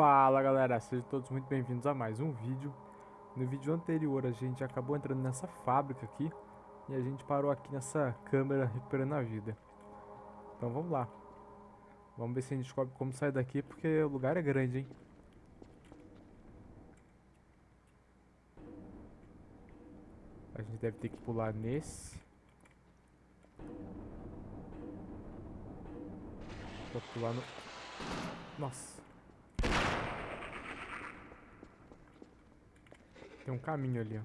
Fala galera, sejam todos muito bem-vindos a mais um vídeo. No vídeo anterior a gente acabou entrando nessa fábrica aqui E a gente parou aqui nessa câmera recuperando a vida. Então vamos lá. Vamos ver se a gente descobre como sair daqui porque o lugar é grande, hein? A gente deve ter que pular nesse. Pular no... Nossa Tem um caminho ali, ó.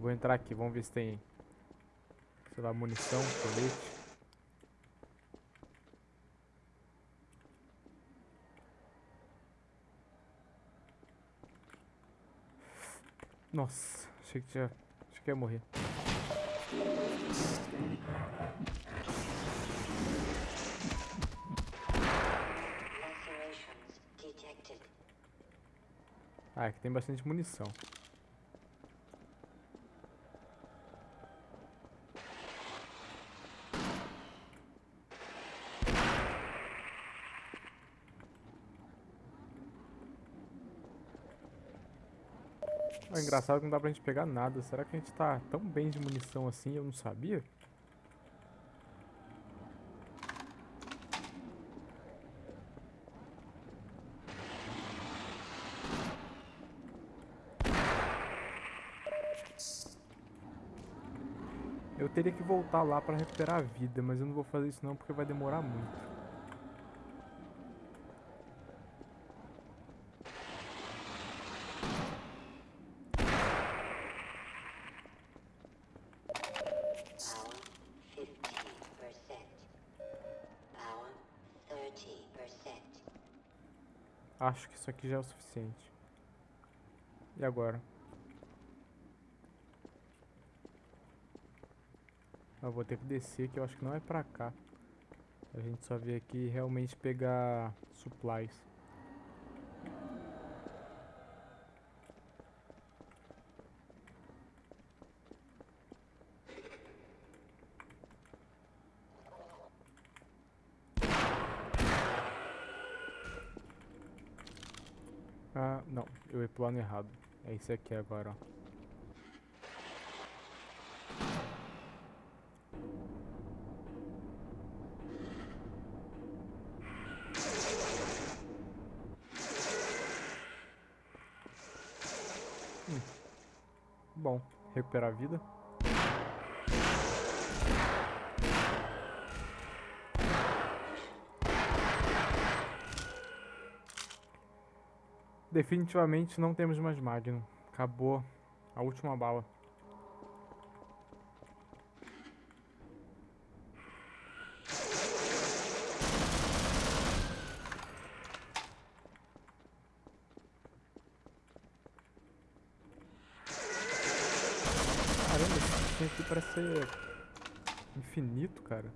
Vou entrar aqui, vamos ver se tem, sei lá, munição, colete. Nossa, achei que tinha, achei que ia morrer. Ah, aqui tem bastante munição. É engraçado que não dá pra gente pegar nada. Será que a gente tá tão bem de munição assim eu não sabia? Eu teria que voltar lá para recuperar a vida, mas eu não vou fazer isso não porque vai demorar muito. Acho que isso aqui já é o suficiente. E agora? Eu vou ter que descer, que eu acho que não é pra cá. A gente só veio aqui realmente pegar supplies. Ah, não. Eu ia plano errado. É isso aqui agora, ó. Recuperar a vida. Definitivamente não temos mais Magnum. Acabou a última bala. bichinho aqui parece ser infinito, cara.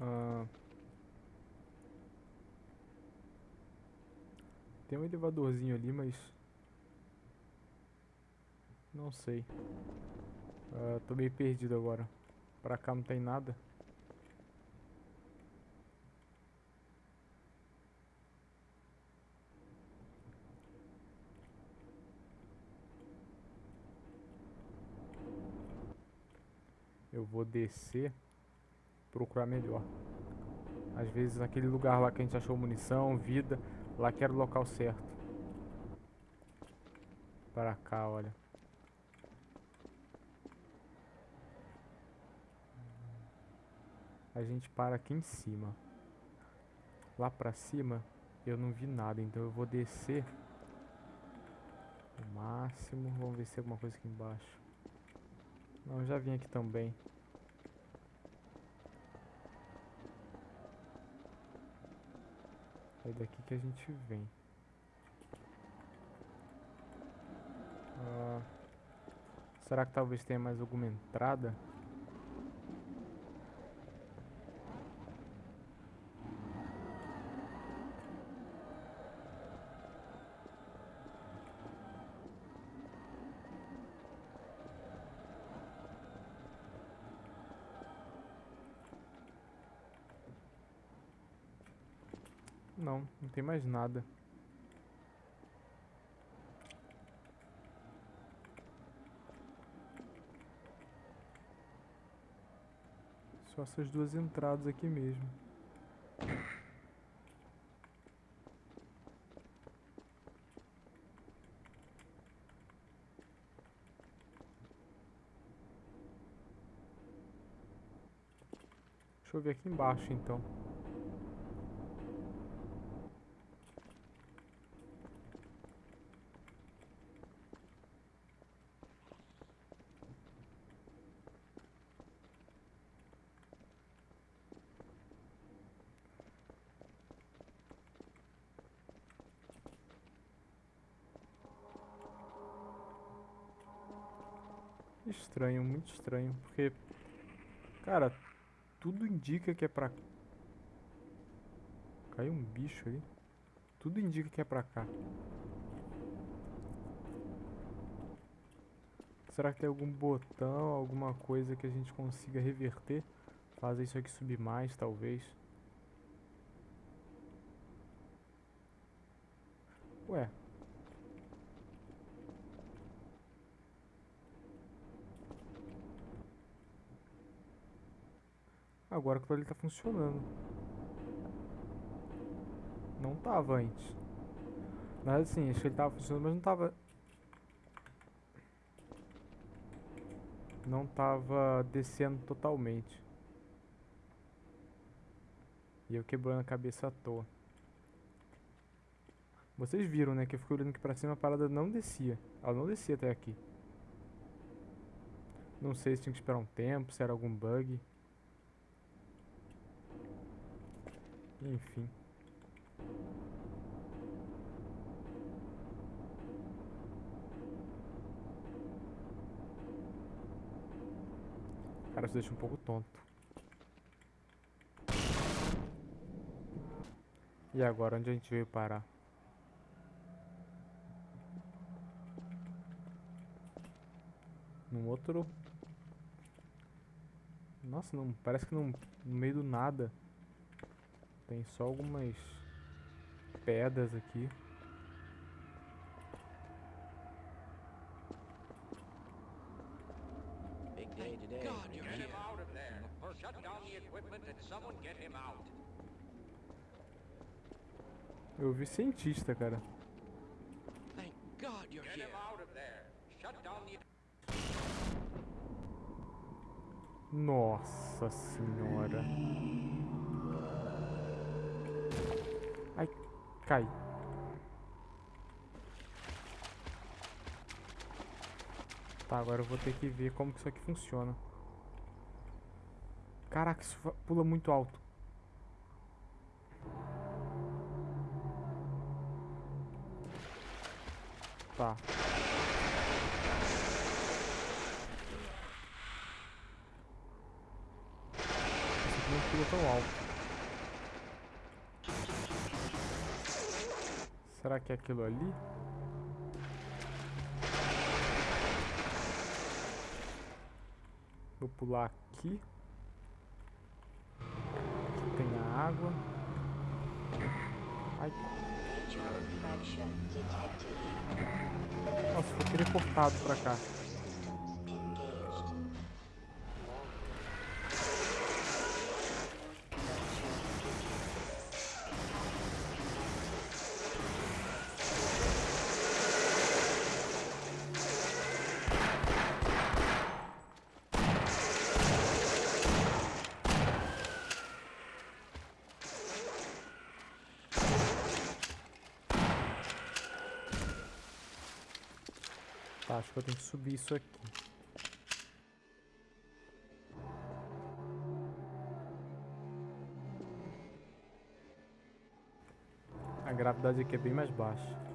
Ah, tem um elevadorzinho ali, mas... Não sei. Uh, tô meio perdido agora. Pra cá não tem nada. Eu vou descer procurar melhor. Às vezes aquele lugar lá que a gente achou munição, vida, lá que era o local certo. Para cá, olha. A gente para aqui em cima. Lá pra cima eu não vi nada, então eu vou descer o máximo. Vamos ver se tem alguma coisa aqui embaixo. Não, já vim aqui também. É daqui que a gente vem. Ah, será que talvez tenha mais alguma entrada? Não, não tem mais nada. Só essas duas entradas aqui mesmo. Deixa eu ver aqui embaixo então. Estranho, porque, cara, tudo indica que é pra... Caiu um bicho aí. Tudo indica que é pra cá. Será que tem algum botão, alguma coisa que a gente consiga reverter? Fazer isso aqui subir mais, talvez. Ué, Agora que ele tá funcionando. Não tava antes. Mas assim, acho que ele tava funcionando, mas não tava... Não tava descendo totalmente. E eu quebrando a cabeça à toa. Vocês viram, né, que eu fiquei olhando aqui pra cima, a parada não descia. Ela não descia até aqui. Não sei se tinha que esperar um tempo, se era algum bug. Enfim. Cara, isso deixa um pouco tonto. E agora, onde a gente veio parar? Num outro... Nossa, não, parece que não, no meio do nada. Tem só algumas pedras aqui. Eu vi cientista, cara. Nossa senhora. Cai. Tá, agora eu vou ter que ver como que isso aqui funciona. Caraca, isso pula muito alto. Tá. Esse aqui não pula tão alto. Será que é aquilo ali? Vou pular aqui. Aqui tem a água. Ai. Nossa, foi teleportado pra cá. Tá, acho que eu tenho que subir isso aqui. A gravidade aqui é bem mais baixa.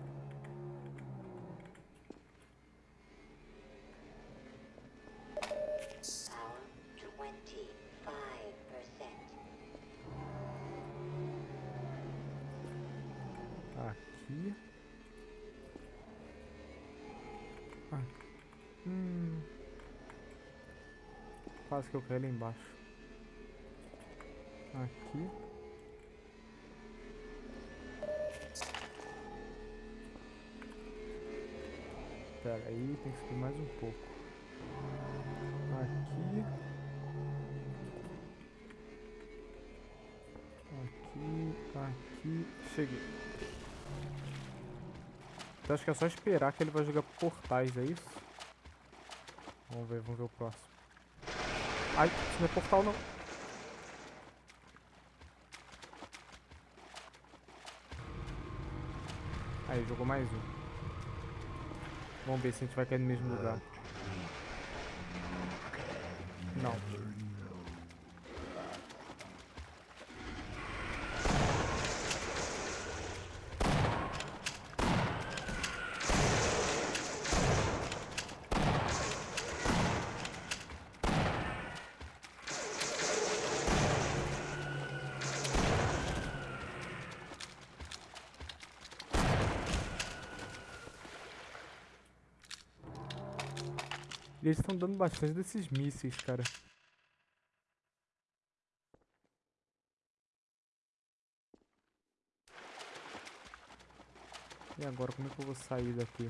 até ali embaixo. Aqui. Pera aí, tem que subir mais um pouco. Aqui. Aqui, aqui. Cheguei. Então acho que é só esperar que ele vai jogar portais, é isso? Vamos ver, vamos ver o próximo. Ai, isso não é portal não. Aí, jogou mais um. Vamos ver se a gente vai cair no mesmo lugar. Não. Eles estão dando bastante desses mísseis, cara. E agora, como é que eu vou sair daqui?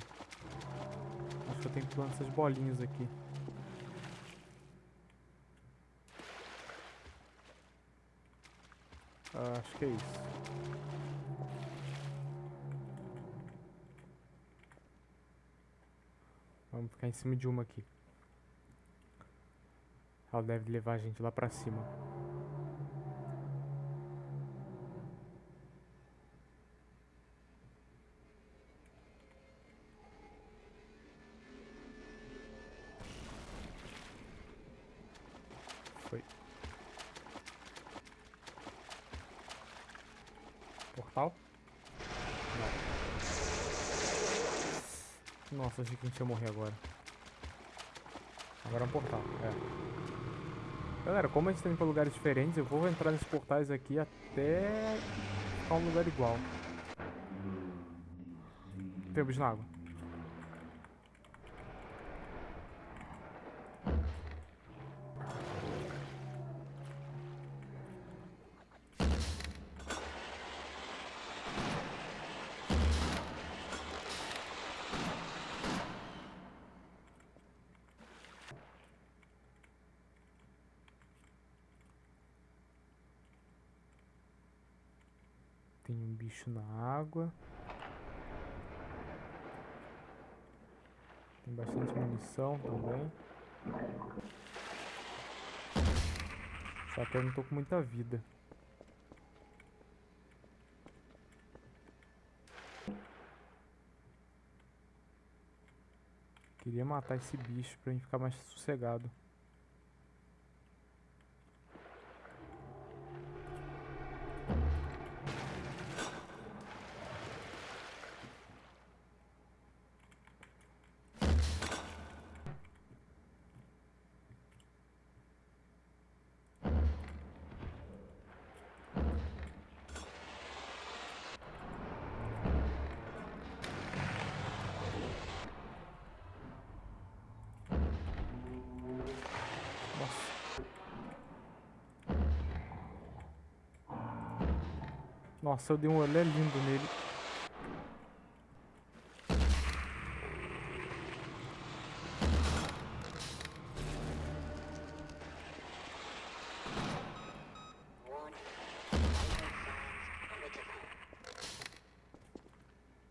Acho que eu tenho que plantar essas bolinhas aqui. Ah, acho que é isso. Vamos ficar em cima de uma aqui. Ela deve levar a gente lá pra cima. Foi. Portal? Não. Nossa, achei que a gente ia morrer agora. Agora é um portal, é. Galera, como a gente tá indo pra lugares diferentes, eu vou entrar nesses portais aqui até ficar um lugar igual. Tem bicho na água. Tem um bicho na água. Tem bastante munição também. Só que eu não tô com muita vida. Queria matar esse bicho pra gente ficar mais sossegado. Nossa, eu dei um olé lindo nele.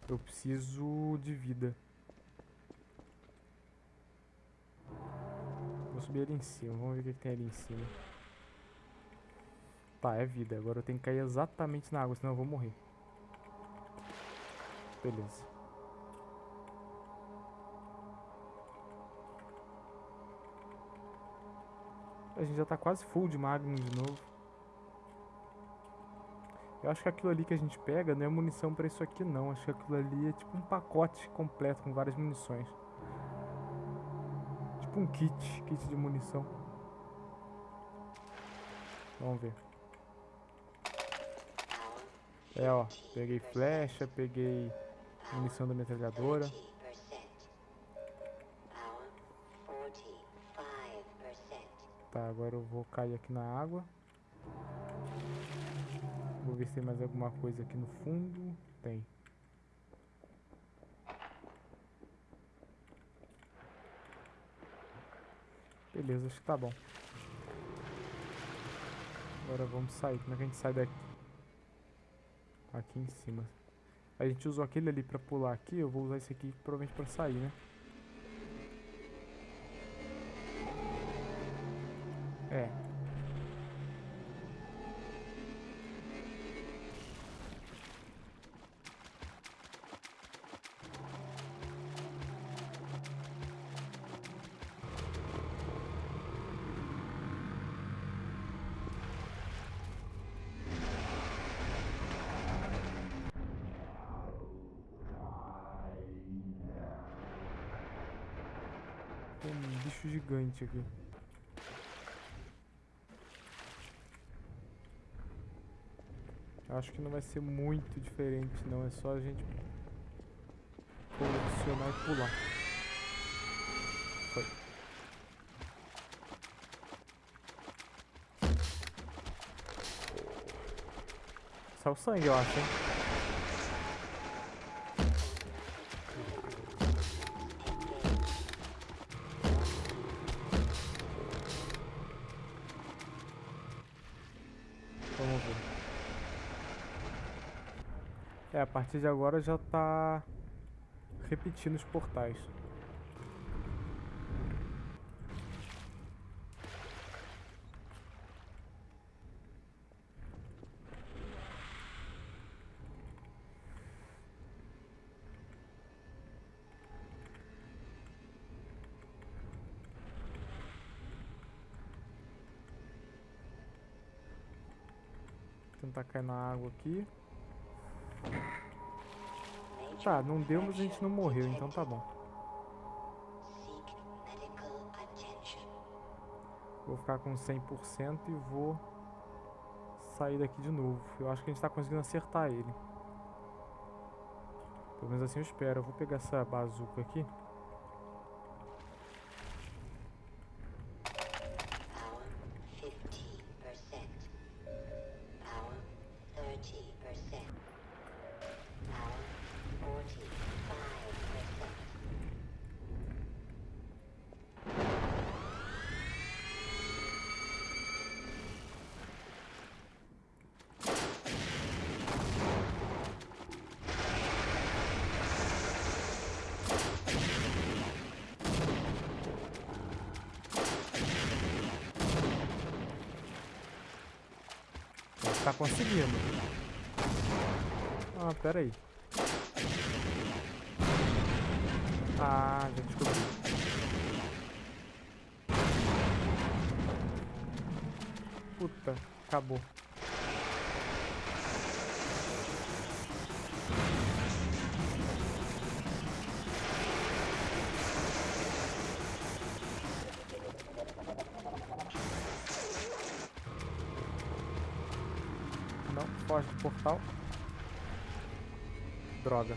Eu preciso de vida. Vou subir ali em cima, vamos ver o que, tem ali em cima. Tá, é vida. Agora eu tenho que cair exatamente na água, senão eu vou morrer. Beleza. A gente já tá quase full de Magnum de novo. Eu acho que aquilo ali que a gente pega não é munição pra isso aqui não. Acho que aquilo ali é tipo um pacote completo com várias munições. Tipo um kit, kit de munição. Vamos ver. É, ó, peguei flecha, peguei munição da metralhadora. Tá, agora eu vou cair aqui na água. Vou ver se tem mais alguma coisa aqui no fundo. Tem. Beleza, acho que tá bom. Agora vamos sair. Como é que a gente sai daqui? Aqui em cima. A gente usou aquele ali pra pular aqui. Eu vou usar esse aqui provavelmente pra sair, né? É. Um bicho gigante aqui. Acho que não vai ser muito diferente não, é só a gente posicionar e pular. Foi. Saiu sangue, eu acho, hein? É, a partir de agora já tá repetindo os portais. Tentar cair na água aqui. Tá, não deu, mas a gente não morreu, então tá bom. Vou ficar com 100% e vou sair daqui de novo. Eu acho que a gente tá conseguindo acertar ele. Pelo menos assim eu espero. Eu vou pegar essa bazuca aqui. Conseguindo. Ah, pera aí. Ah, já descobri. Puta, acabou. Droga.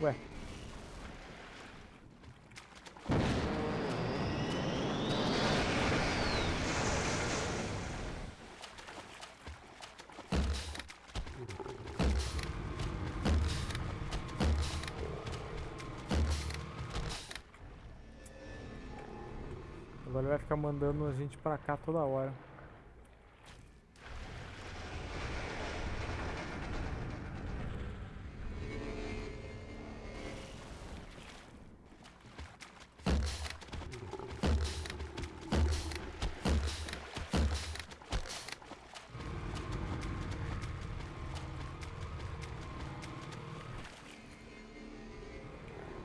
Ué. Vai ficar mandando a gente pra cá toda hora.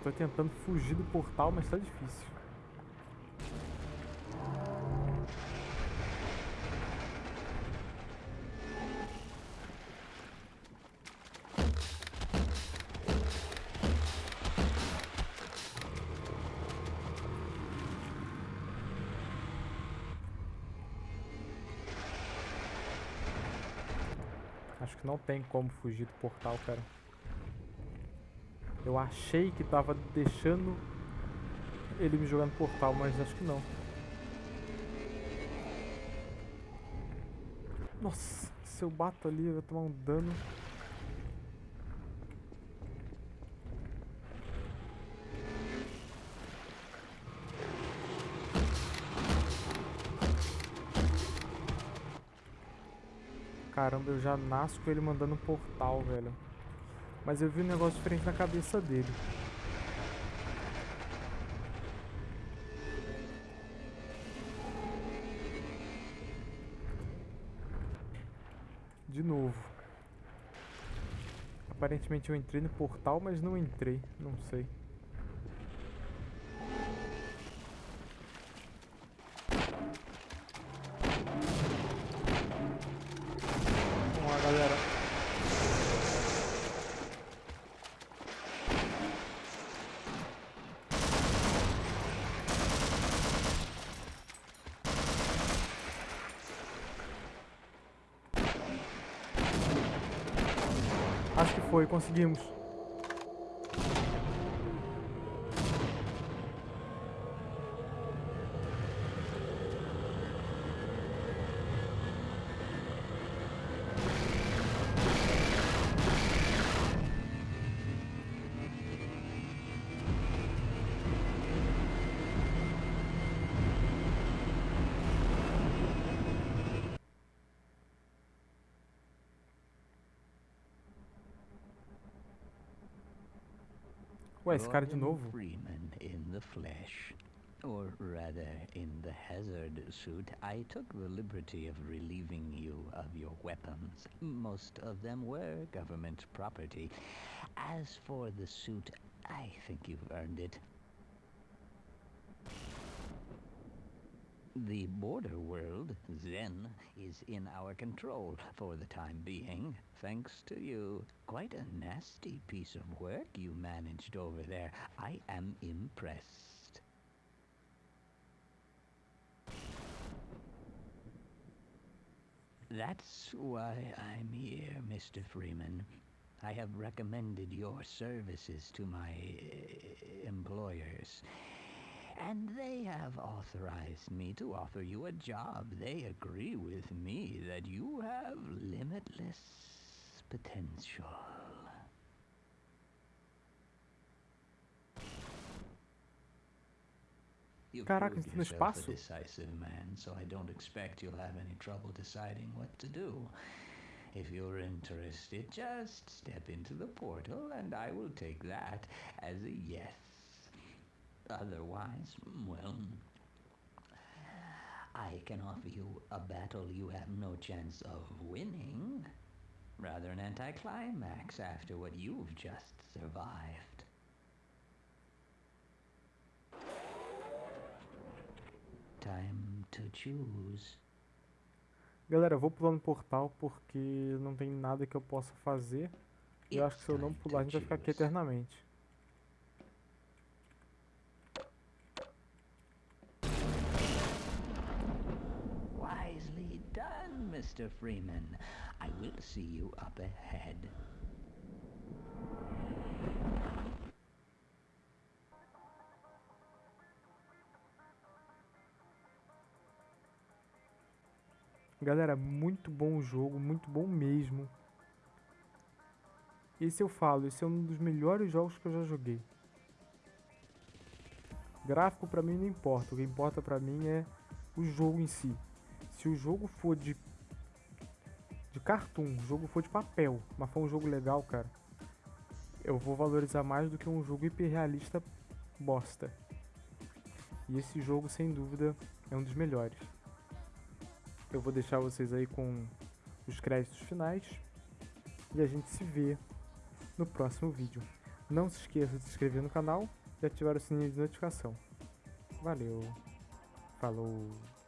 Tô tentando fugir do portal, mas tá difícil. Não tem como fugir do portal, cara. Eu achei que tava deixando ele me jogando no portal, mas acho que não. Nossa, se eu bato ali, eu vou tomar um dano. Caramba, eu já nasço com ele mandando um portal, velho. Mas eu vi um negócio diferente na cabeça dele. De novo. Aparentemente eu entrei no portal, mas não entrei. Não sei. Vamos lá, galera. Acho que foi, conseguimos. Ué, esse cara de novo? Freeman in the flesh. Or rather, in the hazard suit, I took the liberty of relieving you of your weapons. Most of them were government property. As for the suit, I think you've earned it. The border world, Zen, is in our control for the time being, thanks to you. Quite a nasty piece of work you managed over there. I am impressed. That's why I'm here, Mr. Freeman. I have recommended your services to my uh, employers. And they have authorized me to offer you a job. They agree with me that you have limitless potential. You've Caraca, proved no yourself a decisive man, so I don't expect you'll have any trouble deciding what to do. If you're interested, just step into the portal and I will take that as a yes. Otherwise, well, I can offer you a battle you have no chance of winning. Rather an anticlimax after what you've just survived. Time to choose. Galera, eu vou pular no portal porque não tem nada que eu possa fazer. E eu acho que se eu não pular, a gente vai ficar aqui eternamente. Mr. Freeman. I will see you up ahead. Galera, muito bom o jogo, muito bom mesmo. Esse eu falo, esse é um dos melhores jogos que eu já joguei. Gráfico pra mim não importa, o que importa pra mim é o jogo em si. Se o jogo for de de cartoon, o jogo for de papel, mas for um jogo legal, cara, eu vou valorizar mais do que um jogo hiperrealista bosta. E esse jogo, sem dúvida, é um dos melhores. Eu vou deixar vocês aí com os créditos finais e a gente se vê no próximo vídeo. Não se esqueça de se inscrever no canal e ativar o sininho de notificação. Valeu, falou!